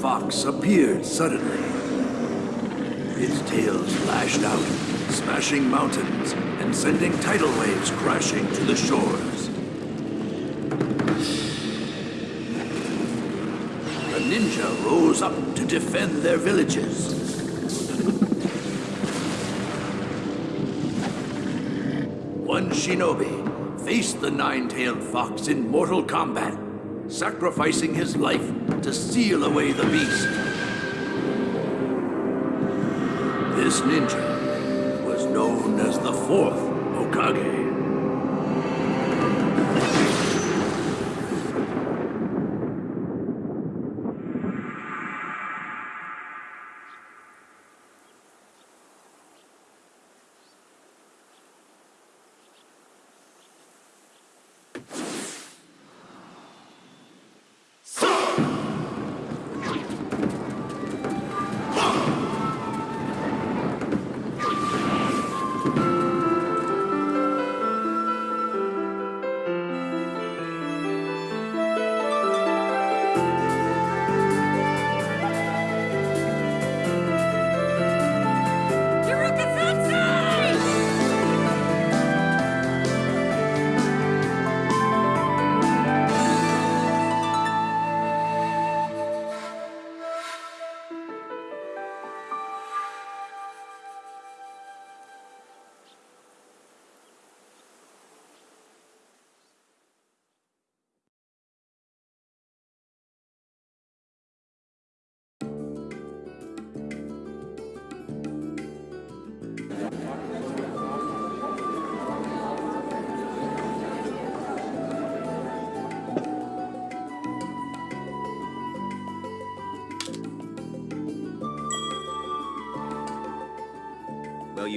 fox appeared suddenly. Its tails lashed out, smashing mountains and sending tidal waves crashing to the shores. The ninja rose up to defend their villages. One shinobi faced the nine-tailed fox in mortal combat, sacrificing his life to seal away the beast. This ninja was known as the fourth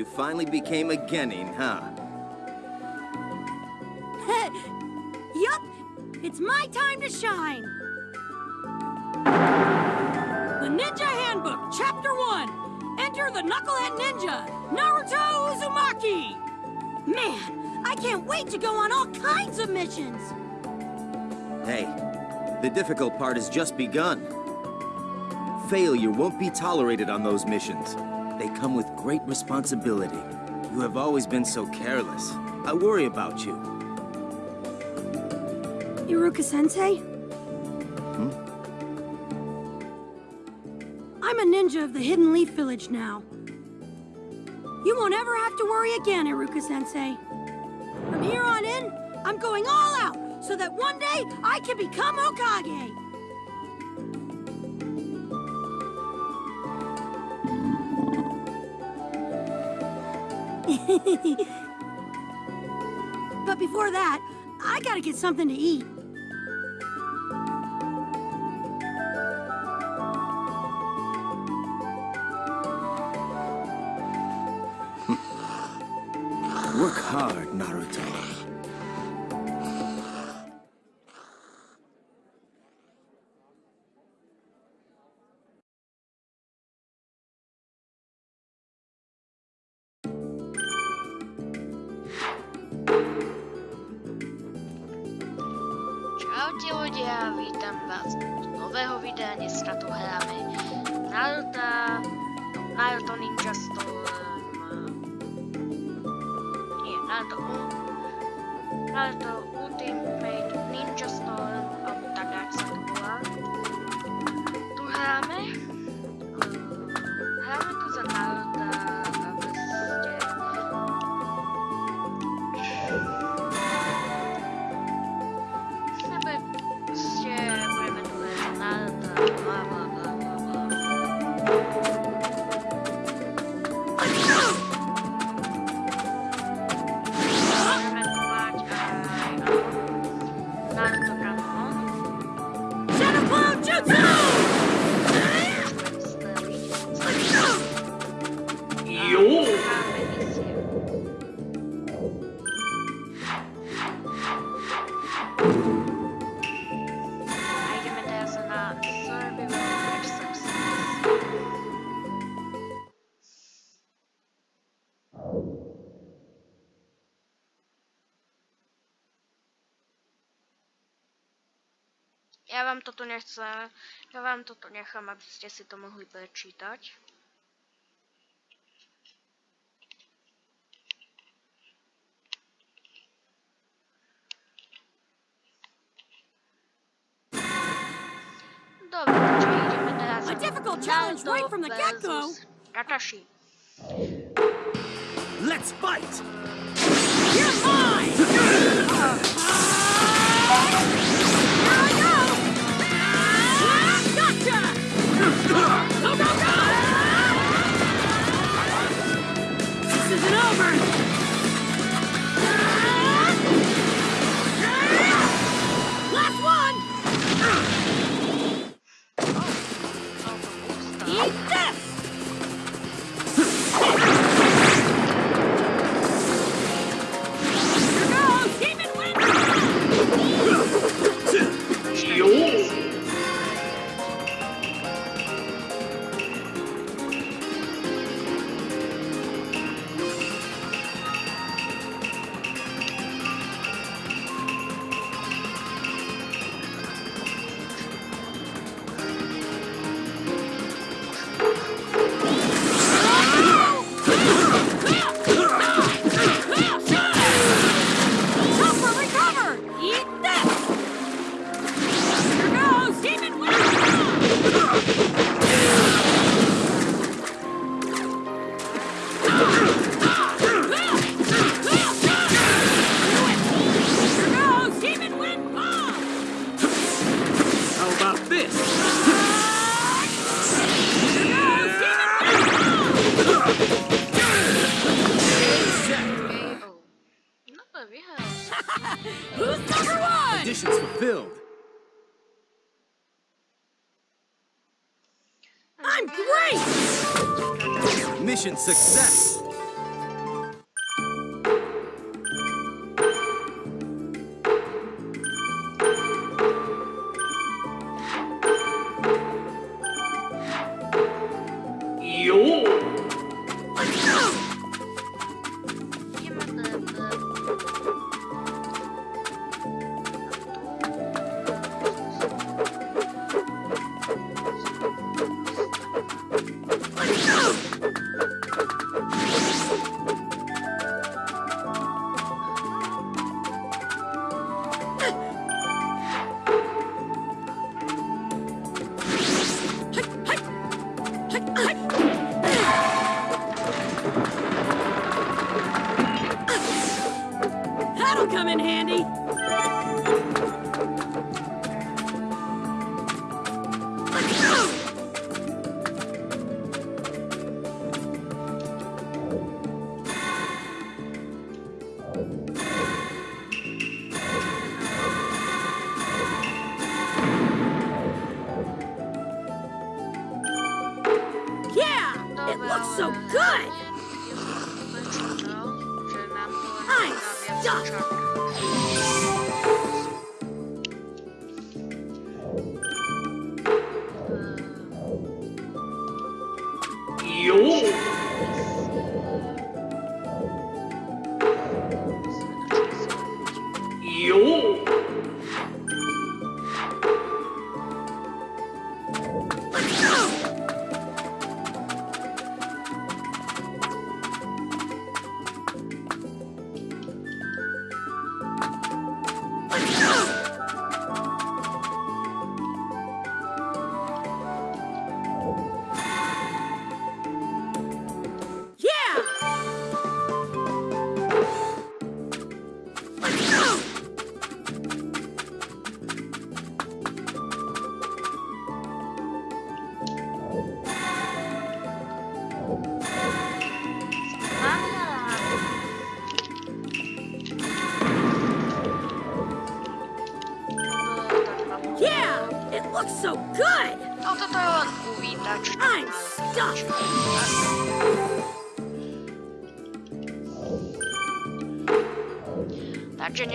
you finally became a Genin, huh? yup, it's my time to shine. The Ninja Handbook, Chapter 1. Enter the Knucklehead Ninja, Naruto Uzumaki. Man, I can't wait to go on all kinds of missions. Hey, the difficult part has just begun. Failure won't be tolerated on those missions. They come with great responsibility. You have always been so careless. I worry about you. Iruka Sensei? Hmm? I'm a ninja of the Hidden Leaf Village now. You won't ever have to worry again, Iruka Sensei. From here on in, I'm going all out so that one day I can become Hokage. but before that, I gotta get something to eat. Čaute ľudia, vítam vás do nového videa. Dneska tu hráme Naruto, Naruto Ninja Storm. Nie, Naruto, U- Naruto Ultimate Ninja Storm, Já vám toto nechcem, já vám toto nechám, abyste si to mohli prečítať. Dobre, takže ideme teraz A difficult challenge right from the get-go. versus Kakashi. Let's fight! You're mine! So good. I'm stuck. So good! No toto je len uvítač. I'm stuck! Takže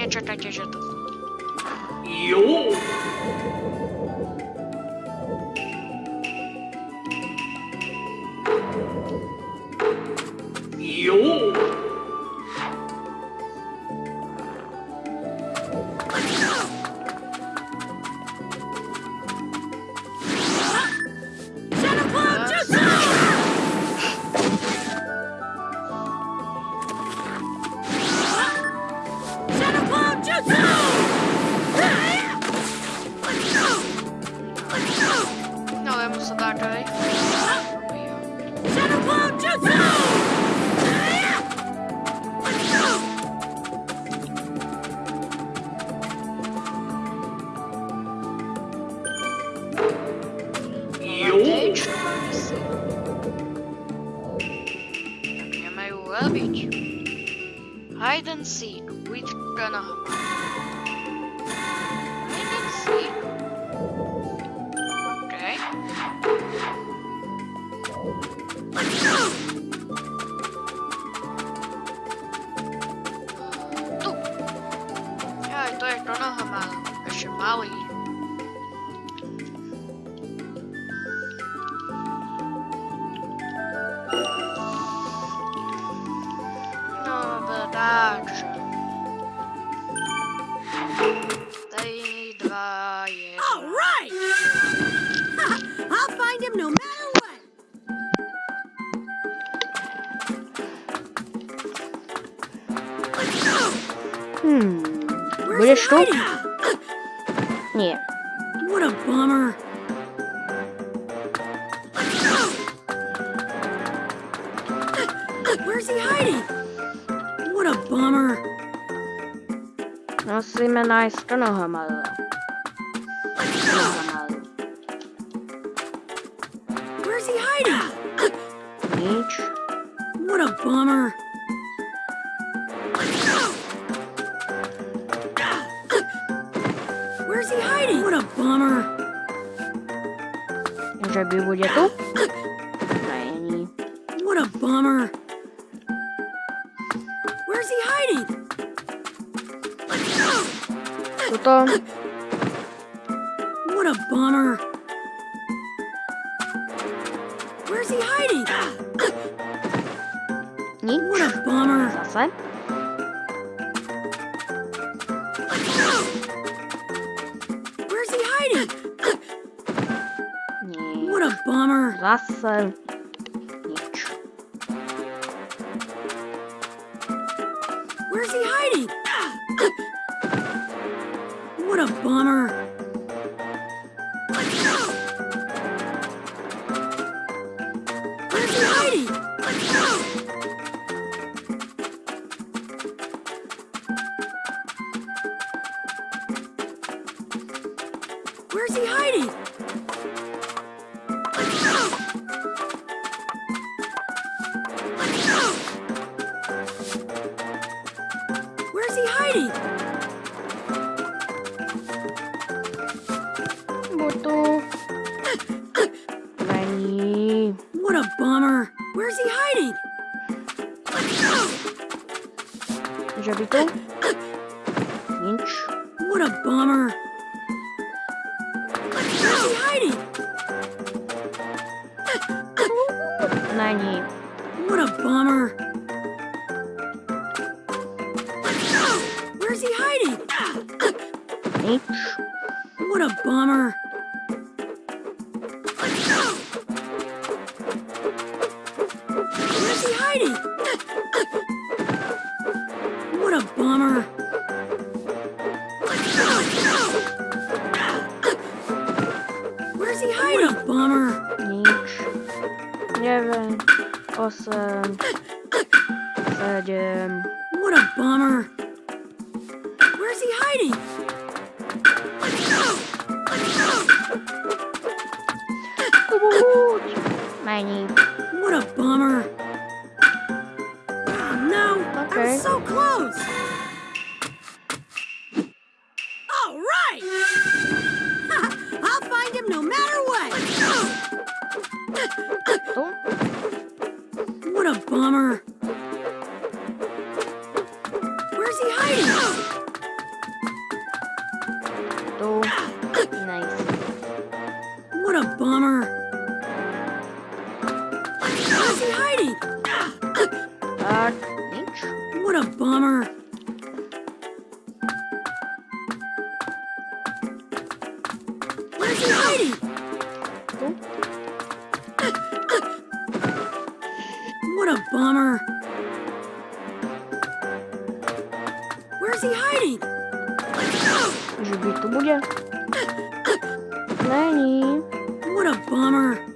Hide and seek with Konohama. Where's Budeš he tu? hiding? Nie. What a bummer. Where's he hiding? What a bummer. Musíme nájsť Konohamaru. Konohamaru. Where's he hiding? Nič. What a bummer. Že by bude tu? Není. What a bummer. Where's he hiding? Tuto. What a bummer. Where's he hiding? What a bummer. Zase. Where's he hiding? What a bummer. Where's he hiding? Není. What a bummer. Where's he hiding? What a bummer. 9, 8, 7, What a bummer. Where's he hiding? Kubuť. Není. What a bummer. Oh, no, I Okay. was so close. Že by tu bude? Není. What a bummer.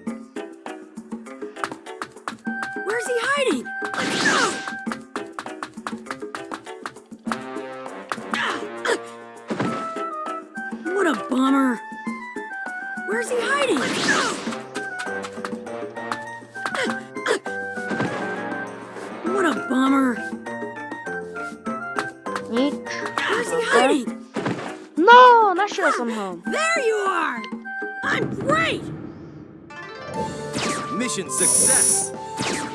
Mission success!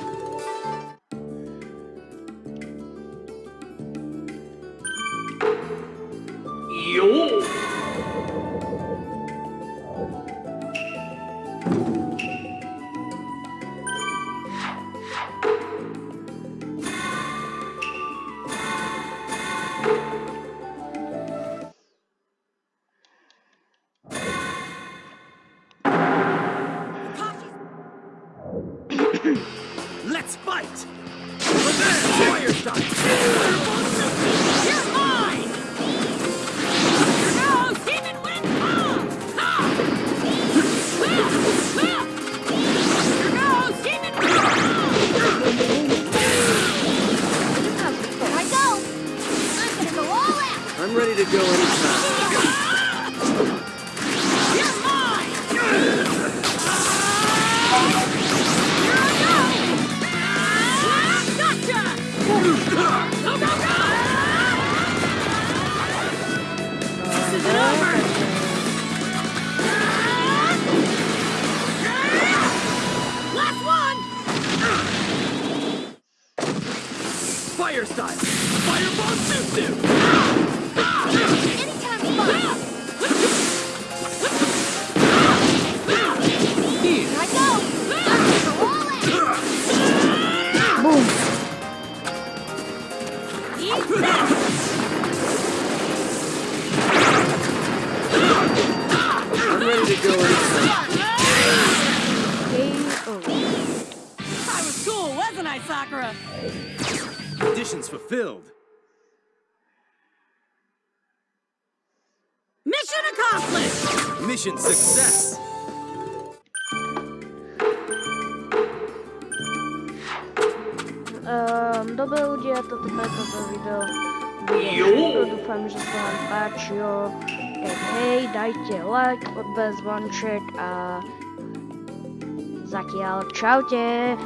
your shot. Goodbye, Sakura. Conditions fulfilled. Mission accomplished! Mission success! Um, dobré byl udělat toto toto video. Jo. Doufám, že se vám páčilo. Tak hej, dajte like, odbez zvonček a zatiaľ čaute.